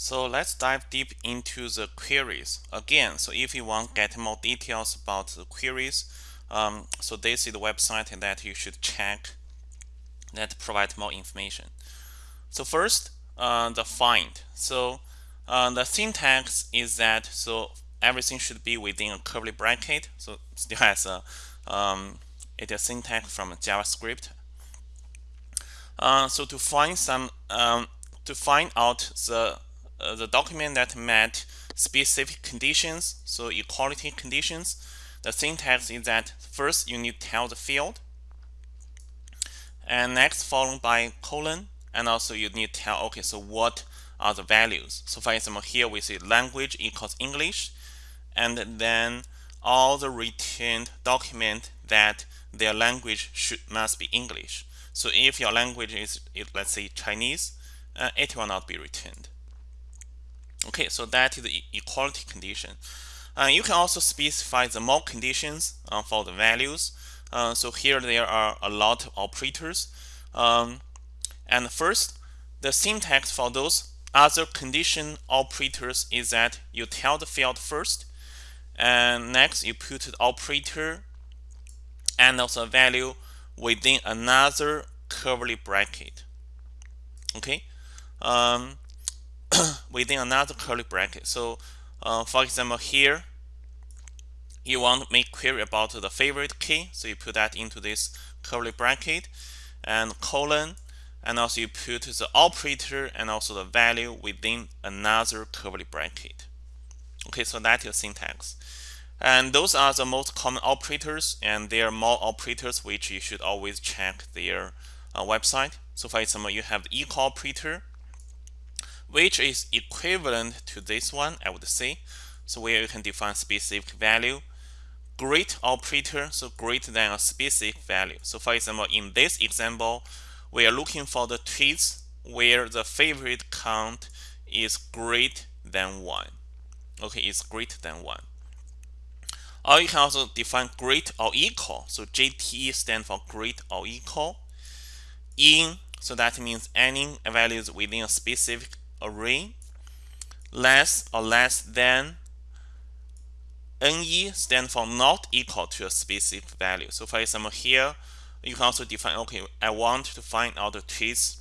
So let's dive deep into the queries again. So if you want to get more details about the queries, um, so this is the website that you should check that provide more information. So first, uh, the find. So uh, the syntax is that so everything should be within a curly bracket. So still has a um, it is syntax from JavaScript. Uh, so to find some um, to find out the uh, the document that met specific conditions, so equality conditions, the syntax is that first you need to tell the field, and next followed by colon, and also you need to tell, okay, so what are the values? So for example, here we see language equals English, and then all the returned document that their language should must be English. So if your language is, let's say Chinese, uh, it will not be returned. Okay, so that is the equality condition. Uh, you can also specify the more conditions uh, for the values. Uh, so here there are a lot of operators. Um, and first, the syntax for those other condition operators is that you tell the field first, and next you put the operator and also a value within another curly bracket. Okay. Um, within another curly bracket. So uh, for example, here you want to make query about the favorite key. So you put that into this curly bracket and colon and also you put the operator and also the value within another curly bracket. Okay, so that is syntax. And those are the most common operators and there are more operators which you should always check their uh, website. So for example, you have the equal operator which is equivalent to this one, I would say. So where you can define specific value. Great operator, so greater than a specific value. So for example, in this example, we are looking for the tweets where the favorite count is greater than 1. Okay, it's greater than 1. Or you can also define great or equal. So GTE stands for great or equal. In, so that means any values within a specific array less or less than ne stand for not equal to a specific value. So for example here you can also define okay I want to find out the trees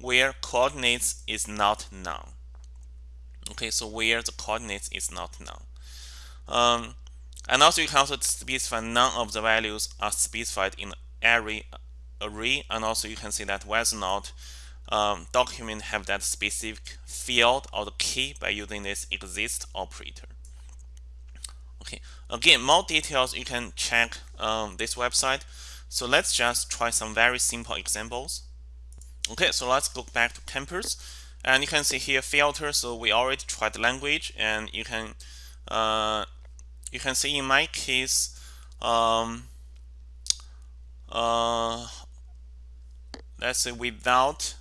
where coordinates is not known. Okay, so where the coordinates is not known. Um, and also you can also specify none of the values are specified in array array and also you can see that whether or not um, document have that specific field or the key by using this exist operator. Okay, again, more details you can check um, this website. So let's just try some very simple examples. Okay, so let's go back to Compass. And you can see here filter. So we already tried language, and you can uh, you can see in my case, um, uh, let's say without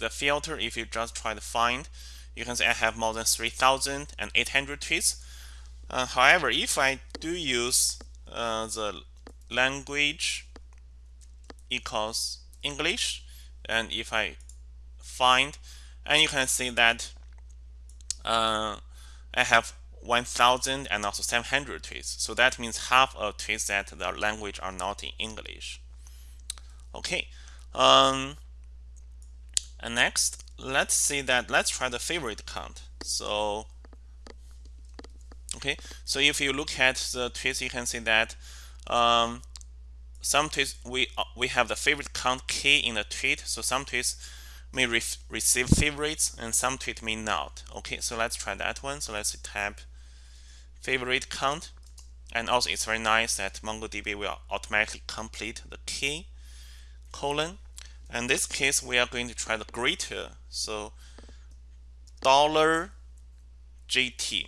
the filter, if you just try to find, you can see I have more than 3,800 tweets. Uh, however, if I do use uh, the language equals English, and if I find, and you can see that uh, I have 1,000 and also 700 tweets. So that means half of tweets that the language are not in English. Okay. Um, and next, let's see that, let's try the favorite count. So, okay, so if you look at the tweets, you can see that um, some tweets, we, uh, we have the favorite count key in the tweet. So some tweets may re receive favorites and some tweet may not. Okay, so let's try that one. So let's type favorite count. And also it's very nice that MongoDB will automatically complete the key colon in this case, we are going to try the greater. So dollar GT.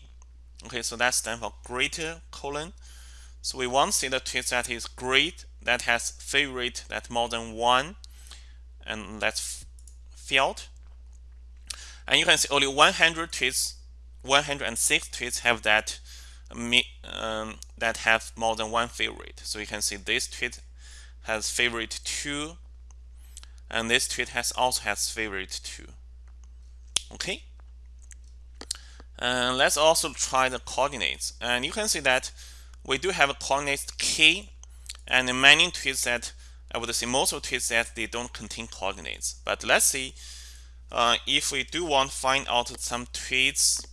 Okay, so that stands for greater colon. So we want to see the tweet that is great, that has favorite that more than one, and that's field. And you can see only 100 tweets, 106 tweets have that um, that have more than one favorite. So you can see this tweet has favorite two and this tweet has also has favorite too okay And let's also try the coordinates. And you can see that we do have a coordinate k and many tweets that I would say most of tweets that they don't contain coordinates. But let's see uh, if we do want to find out some tweets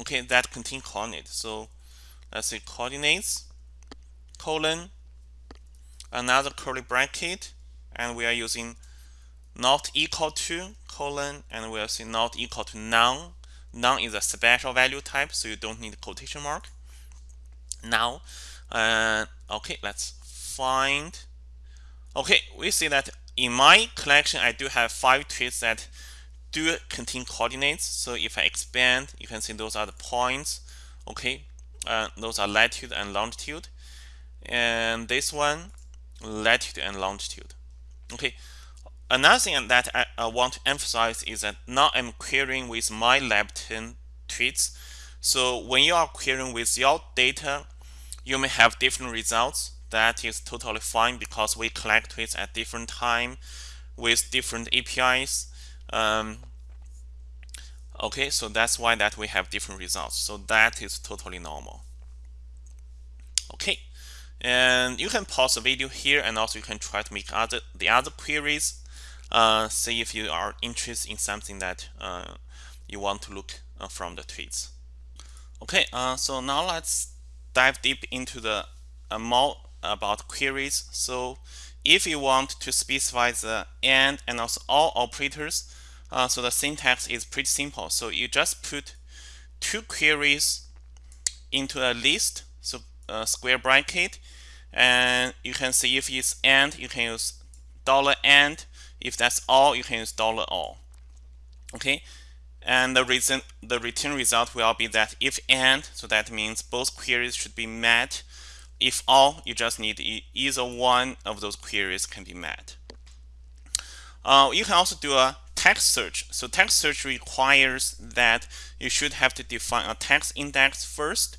okay that contain coordinates. So let's say coordinates colon another curly bracket and we are using not equal to colon and we are saying not equal to none. None is a special value type so you don't need quotation mark. Now uh, okay let's find okay we see that in my collection I do have five tweets that do contain coordinates. So if I expand you can see those are the points. Okay uh, those are latitude and longitude. And this one latitude and longitude. Okay. Another thing that I, I want to emphasize is that now I'm querying with my lab10 tweets. So when you are querying with your data you may have different results. That is totally fine because we collect tweets at different time with different APIs um, okay. So that's why that we have different results. So that is totally normal and you can pause the video here and also you can try to make other the other queries. Uh, see if you are interested in something that uh, you want to look uh, from the tweets. Okay uh, so now let's dive deep into the uh, more about queries. So if you want to specify the and and also all operators uh, so the syntax is pretty simple. So you just put two queries into a list. So uh, square bracket. And you can see if it's and you can use dollar and. If that's all you can use dollar all. Okay? And the reason the return result will be that if and so that means both queries should be met. If all you just need either one of those queries can be met. Uh, you can also do a text search. So text search requires that you should have to define a text index first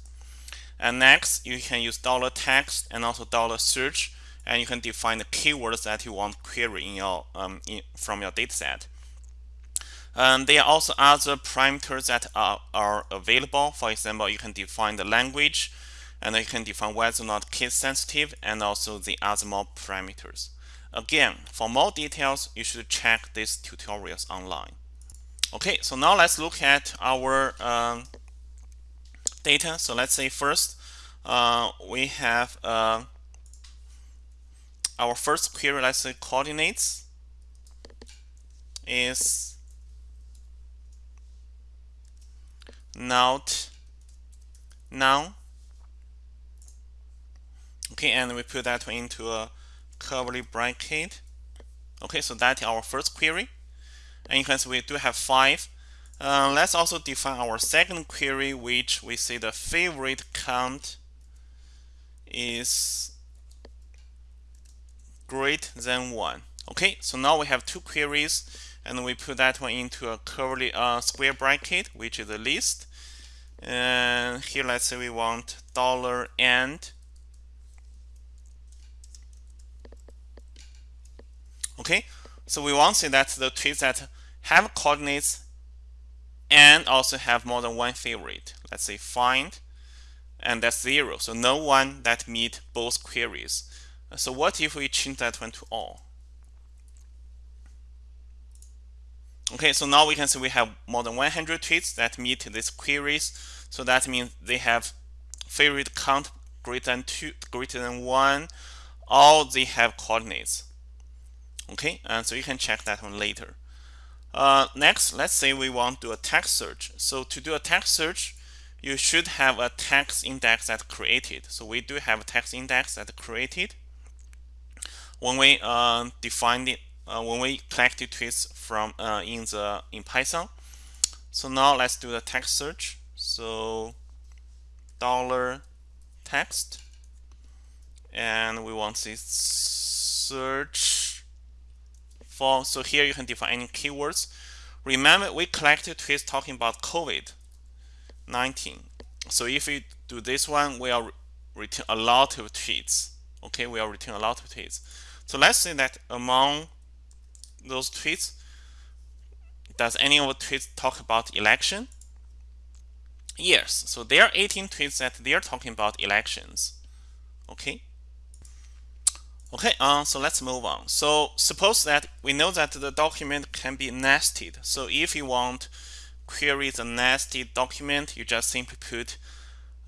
and next, you can use dollar $text and also dollar $search, and you can define the keywords that you want query in your um, in, from your dataset. And there are also other parameters that are, are available. For example, you can define the language, and you can define whether or not case sensitive, and also the other more parameters. Again, for more details, you should check these tutorials online. Okay, so now let's look at our um, data. So let's say first uh, we have uh, our first query, let's say coordinates is not null okay and we put that into a curly bracket. Okay so that's our first query. And you can see we do have five uh, let's also define our second query, which we say the favorite count is greater than 1. Okay, so now we have two queries, and we put that one into a curly uh, square bracket, which is a list. And here, let's say we want dollar and. Okay, so we want to say that the tweets that have coordinates and also have more than one favorite. Let's say find, and that's zero. So no one that meet both queries. So what if we change that one to all? Okay, so now we can see we have more than 100 tweets that meet these queries. So that means they have favorite count greater than two, greater than one, or they have coordinates. Okay, and so you can check that one later. Uh, next, let's say we want to do a text search. So to do a text search, you should have a text index that created. So we do have a text index that created. When we uh, defined it, uh, when we collected tweets from uh, in the in Python. So now let's do the text search. So dollar text, and we want to search for so here you can define any keywords remember we collected tweets talking about COVID-19 so if we do this one we are return a lot of tweets okay we are return a lot of tweets so let's say that among those tweets does any of the tweets talk about election? Yes, so there are 18 tweets that they're talking about elections. Okay. Okay, uh, so let's move on. So suppose that we know that the document can be nested. So if you want query the nested document, you just simply put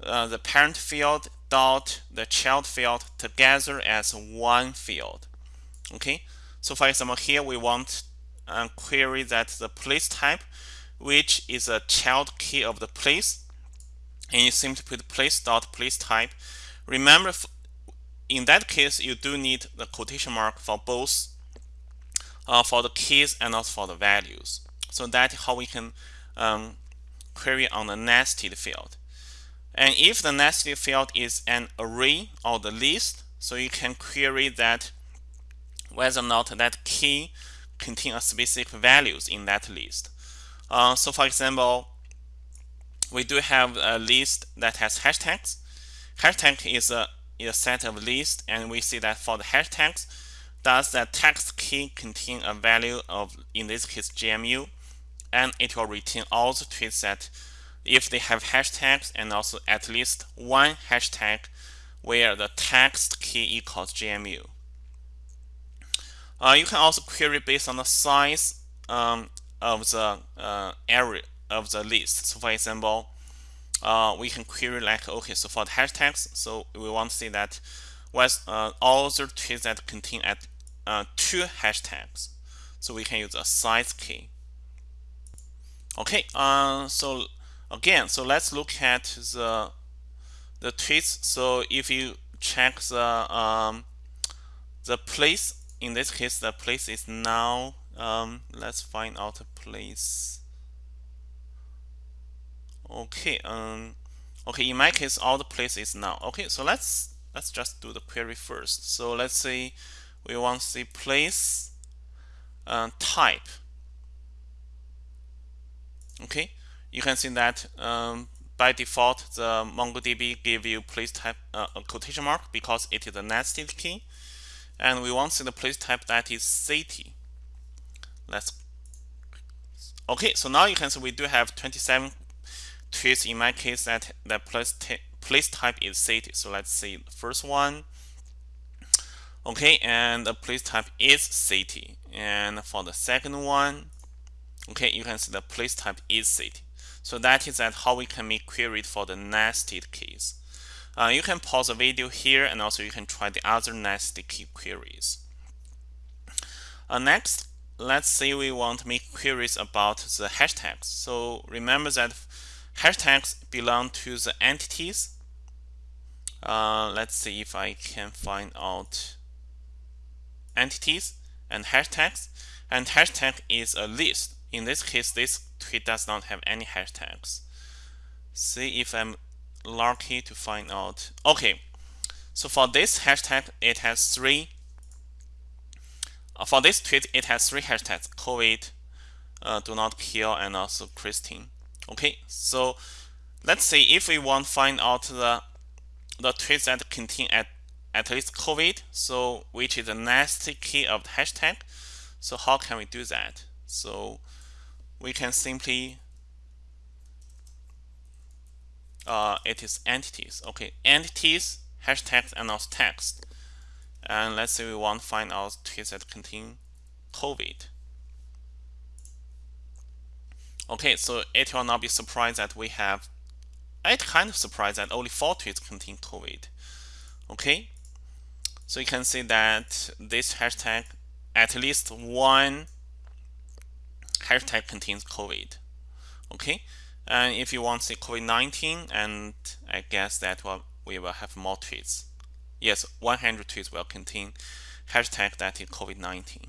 uh, the parent field dot the child field together as one field. Okay, so for example, here we want a query that the place type, which is a child key of the place, and you simply put place dot place type. Remember, in that case, you do need the quotation mark for both uh, for the keys and also for the values. So that's how we can um, query on the nested field. And if the nested field is an array or the list, so you can query that whether or not that key contain a specific values in that list. Uh, so for example, we do have a list that has hashtags. Hashtag is a, is a set of lists, and we see that for the hashtags, does the text key contain a value of, in this case, GMU, and it will return all the tweets that if they have hashtags and also at least one hashtag where the text key equals GMU. Uh, you can also query based on the size um, of the uh, area of the list. So for example, uh, we can query like, okay, so for the hashtags, so we want to see that was uh, all the tweets that contain at uh, two hashtags. So we can use a size key. Okay, uh, so again, so let's look at the the tweets. So if you check the um, the place, in this case, the place is null. Um, let's find out a place. Okay, um, okay. In my case, all the place is null. Okay, so let's let's just do the query first. So let's say we want to see place uh, type okay you can see that um, by default the MongoDB give you place type uh, a quotation mark because it is a nested key and we want to see the place type that is city let's okay so now you can see we do have 27 tweets in my case that the place, place type is city so let's see the first one. Okay and the place type is city and for the second one okay you can see the place type is city so that is that how we can make queries for the nested keys uh, you can pause the video here and also you can try the other nested key queries. Uh, next let's say we want to make queries about the hashtags. So remember that hashtags belong to the entities uh, let's see if I can find out entities and hashtags and hashtag is a list in this case, this tweet does not have any hashtags. See if I'm lucky to find out. Okay, so for this hashtag, it has three. Uh, for this tweet, it has three hashtags: COVID, uh, do not kill, and also Christine. Okay, so let's see if we want to find out the the tweets that contain at at least COVID, so which is the nested key of the hashtag. So how can we do that? So we can simply uh, it is entities okay entities hashtags and also text and let's say we want to find out tweets that contain COVID okay so it will not be surprised that we have it kind of surprised that only four tweets contain COVID okay so you can see that this hashtag at least one hashtag contains COVID. Okay, and if you want to say COVID-19, and I guess that will, we will have more tweets. Yes, 100 tweets will contain hashtag that is COVID-19.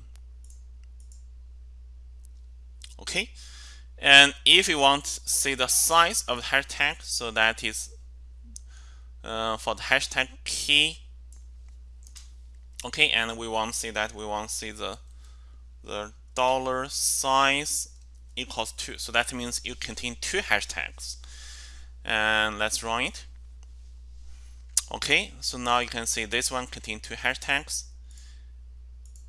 Okay, and if you want to see the size of the hashtag, so that is uh, for the hashtag key. Okay, and we want to see that we want to see the the dollar size equals 2. So that means you contain two hashtags. And let's run it. Okay, so now you can see this one contains two hashtags.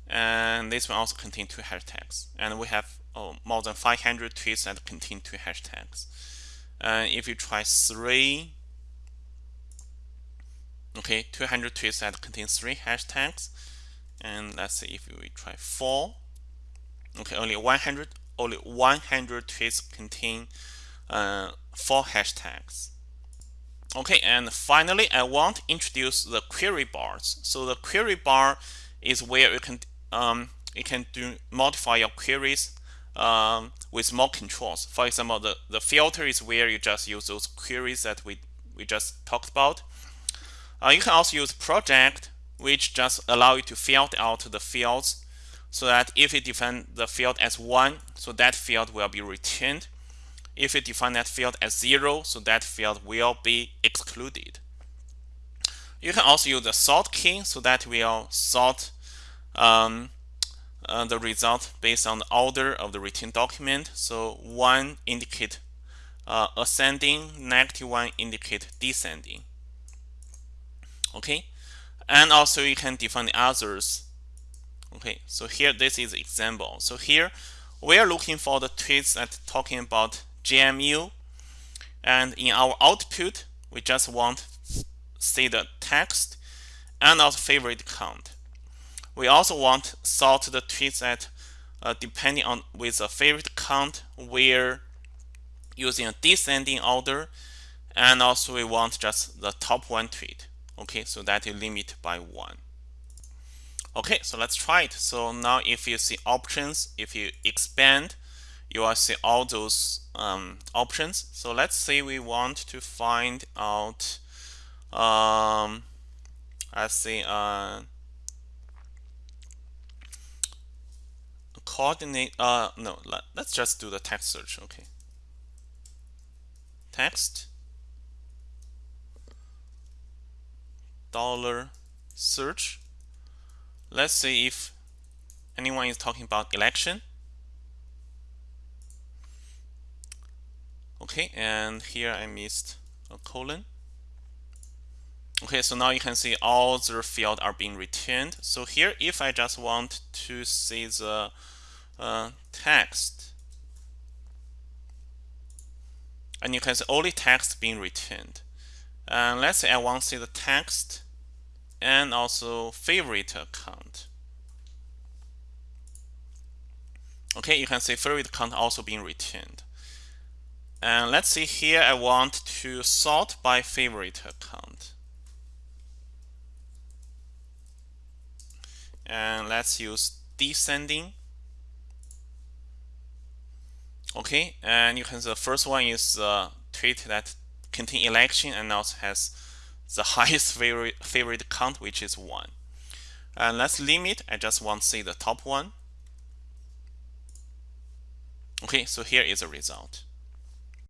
and this one also contain two hashtags and we have oh, more than 500 tweets that contain two hashtags. And if you try three okay 200 tweets that contain three hashtags and let's see if we try four okay only 100 only 100 tweets contain uh, four hashtags. Okay and finally I want to introduce the query bars. So the query bar is where you can um, you can do modify your queries um, with more controls for example the the filter is where you just use those queries that we we just talked about uh, you can also use project which just allow you to filter out the fields so that if you define the field as 1, so that field will be retained. If you define that field as 0, so that field will be excluded. You can also use the sort key so that will sort um, uh, the result based on the order of the returned document. So 1 indicate uh, ascending, negative 1 indicate descending. Okay, and also you can define the others. Okay? So here this is example. So here we are looking for the tweets that talking about GMU, and in our output we just want see the text and also favorite count we also want sort the tweets that uh, depending on with a favorite count we're using a descending order and also we want just the top one tweet okay so that is limit by one Okay, so let's try it. So now if you see options, if you expand, you will see all those um, options. So let's say we want to find out, um, let's say, uh, coordinate, uh, no, let, let's just do the text search, okay. Text, dollar search, let's see if anyone is talking about election. Okay, and here I missed a colon. Okay, so now you can see all the fields are being returned. So here, if I just want to see the uh, text, and you can see only text being returned. And let's say I want to see the text and also favorite count. Okay, you can see favorite count also being returned. And let's see here, I want to sort by favorite count. And let's use descending. Okay, and you can the first one is the tweet that contain election and also has the highest favorite, favorite count, which is 1. And let's limit. I just want to see the top one. Okay, so here is the result.